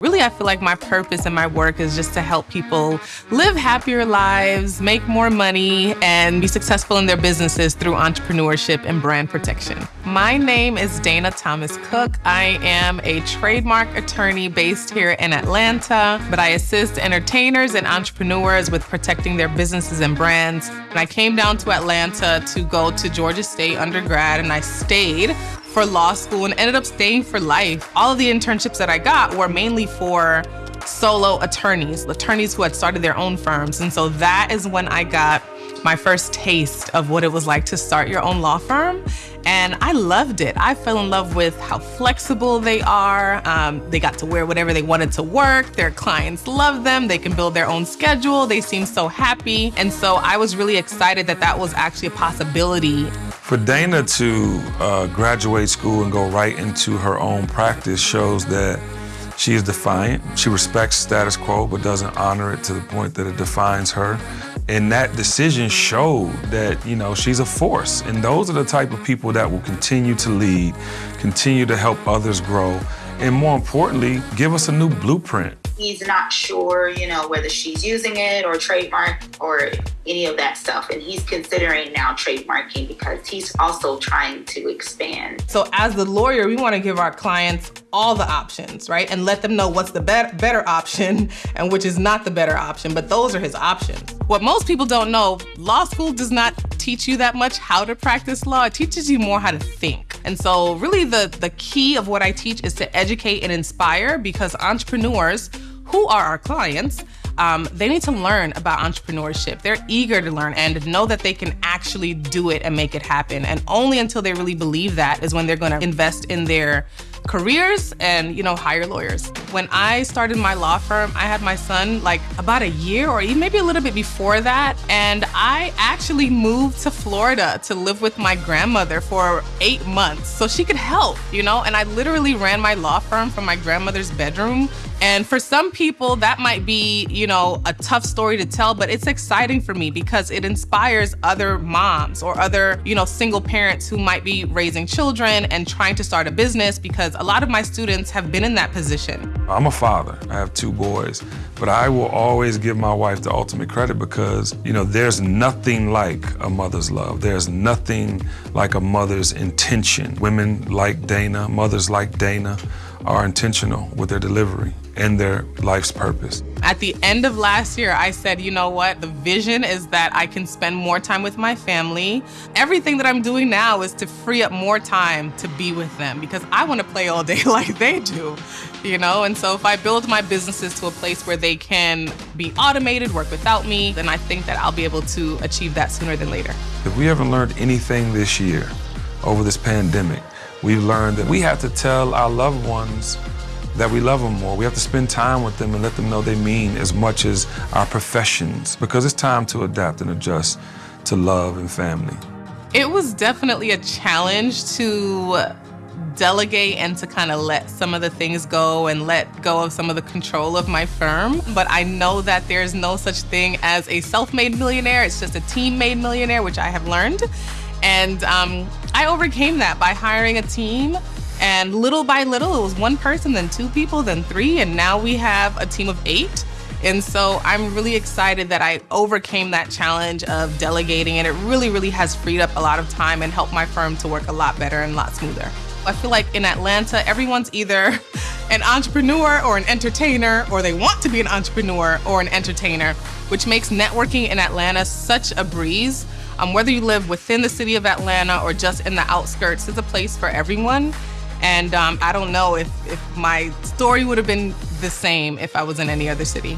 Really, I feel like my purpose in my work is just to help people live happier lives, make more money, and be successful in their businesses through entrepreneurship and brand protection. My name is Dana Thomas Cook. I am a trademark attorney based here in Atlanta, but I assist entertainers and entrepreneurs with protecting their businesses and brands. And I came down to Atlanta to go to Georgia State undergrad, and I stayed for law school and ended up staying for life. All of the internships that I got were mainly for solo attorneys, attorneys who had started their own firms. And so that is when I got my first taste of what it was like to start your own law firm. And I loved it. I fell in love with how flexible they are. Um, they got to wear whatever they wanted to work. Their clients love them. They can build their own schedule. They seem so happy. And so I was really excited that that was actually a possibility. For Dana to uh, graduate school and go right into her own practice shows that she is defiant. She respects status quo, but doesn't honor it to the point that it defines her. And that decision showed that, you know, she's a force. And those are the type of people that will continue to lead, continue to help others grow, and more importantly, give us a new blueprint. He's not sure, you know, whether she's using it or trademark or any of that stuff. And he's considering now trademarking because he's also trying to expand. So as the lawyer, we want to give our clients all the options, right? And let them know what's the be better option and which is not the better option. But those are his options. What most people don't know, law school does not teach you that much how to practice law. It teaches you more how to think. And so really the, the key of what I teach is to educate and inspire because entrepreneurs who are our clients, um, they need to learn about entrepreneurship. They're eager to learn and know that they can actually do it and make it happen. And only until they really believe that is when they're gonna invest in their careers and you know hire lawyers. When I started my law firm, I had my son like about a year or maybe a little bit before that, and I actually moved to Florida to live with my grandmother for eight months so she could help, you know. And I literally ran my law firm from my grandmother's bedroom and for some people, that might be, you know, a tough story to tell, but it's exciting for me because it inspires other moms or other, you know, single parents who might be raising children and trying to start a business because a lot of my students have been in that position. I'm a father. I have two boys, but I will always give my wife the ultimate credit because, you know, there's nothing like a mother's love. There's nothing like a mother's intention. Women like Dana, mothers like Dana, are intentional with their delivery and their life's purpose. At the end of last year, I said, you know what? The vision is that I can spend more time with my family. Everything that I'm doing now is to free up more time to be with them because I want to play all day like they do, you know? And so if I build my businesses to a place where they can be automated, work without me, then I think that I'll be able to achieve that sooner than later. If we haven't learned anything this year over this pandemic, we've learned that we have to tell our loved ones that we love them more. We have to spend time with them and let them know they mean as much as our professions because it's time to adapt and adjust to love and family. It was definitely a challenge to delegate and to kind of let some of the things go and let go of some of the control of my firm. But I know that there's no such thing as a self-made millionaire. It's just a team-made millionaire, which I have learned. And um, I overcame that by hiring a team and little by little, it was one person, then two people, then three, and now we have a team of eight. And so I'm really excited that I overcame that challenge of delegating and it really, really has freed up a lot of time and helped my firm to work a lot better and a lot smoother. I feel like in Atlanta, everyone's either an entrepreneur or an entertainer, or they want to be an entrepreneur or an entertainer, which makes networking in Atlanta such a breeze. Um, whether you live within the city of Atlanta or just in the outskirts, it's a place for everyone. And um, I don't know if, if my story would have been the same if I was in any other city.